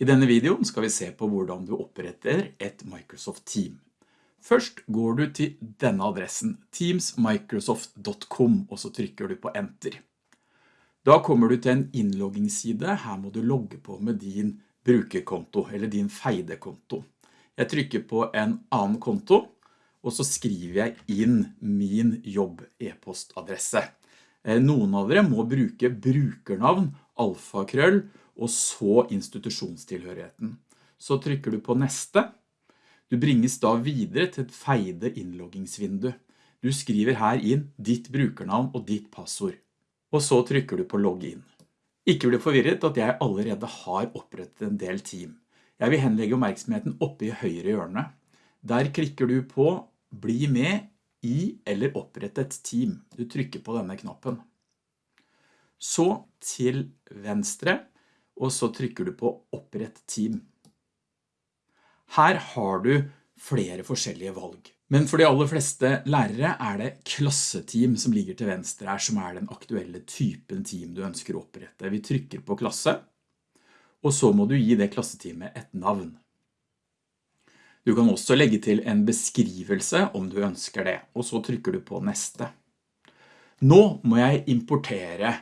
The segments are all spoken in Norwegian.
I denne videoen skal vi se på hvordan du oppretter et Microsoft Team. Først går du til denne adressen, teamsmicrosoft.com, og så trykker du på Enter. Da kommer du til en innloggingsside. Her må du logge på med din brukerkonto, eller din feidekonto. Jeg trykker på en annen konto, og så skriver jeg inn min jobb e-postadresse. Eh, noen av dere må bruke brukernavn, alfakrøll, og så institusjonstilhørigheten. Så trykker du på neste. Du bringes da videre til et feide innloggingsvindu. Du skriver her inn ditt brukernavn og ditt passord. Og så trykker du på login. Ikke bli forvirret at jeg allerede har opprettet en del team. Jeg vil henlegge oppmerksomheten oppe i høyre hjørne. Der klikker du på bli med i eller opprette et team. Du trykker på denne knappen. Så til venstre og så trykker du på opprett team. Her har du flere forskjellige valg. Men for de aller fleste lærere er det klasseteam som ligger til venstre her, som er den aktuelle typen team du ønsker å opprette. Vi trykker på klasse, og så må du gi det klasseteamet et navn. Du kan også legge til en beskrivelse om du ønsker det, og så trykker du på neste. Nå må jeg importere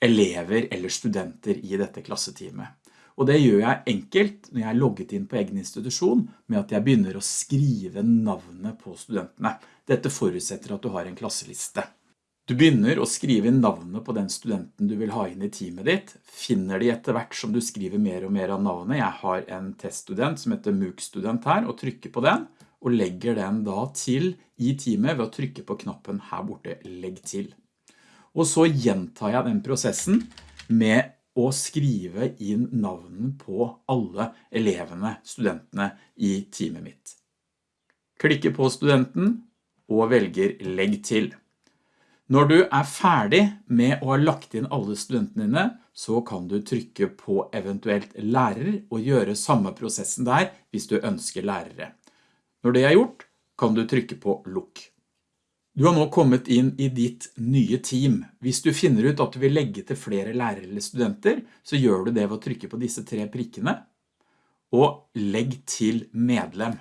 elever eller studenter i dette klasseteamet. Og det gjør jeg enkelt når jeg er logget inn på egen institusjon med at jeg begynner å skrive navnet på studentene. Dette forutsetter at du har en klasseliste. Du begynner å skrive navnet på den studenten du vil ha inn i teamet ditt. Finner de etter hvert som du skriver mer og mer av navnet. Jeg har en teststudent som heter MOOC-student her, og trykker på den, og legger den da til i teamet ved å trykke på knappen her borte, legg til. Og så gjentar jeg den prosessen med å skrive inn navnen på alle elevene, studentene i teamet mitt. Klikker på studenten og velger legg til. Når du er ferdig med å ha lagt inn alle studentene dine, så kan du trykke på eventuelt lærer og gjøre samme prosessen der hvis du ønsker lærere. Når det er gjort, kan du trykke på lukk. Du har nå kommet inn i ditt nye team. Hvis du finner ut at du vil legge til flere lærere eller studenter, så gjør du det ved å trykke på disse tre prikkene, og legg til medlem.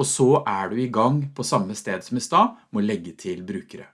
Og så er du i gang på samme sted som i stad, med å legge til brukere.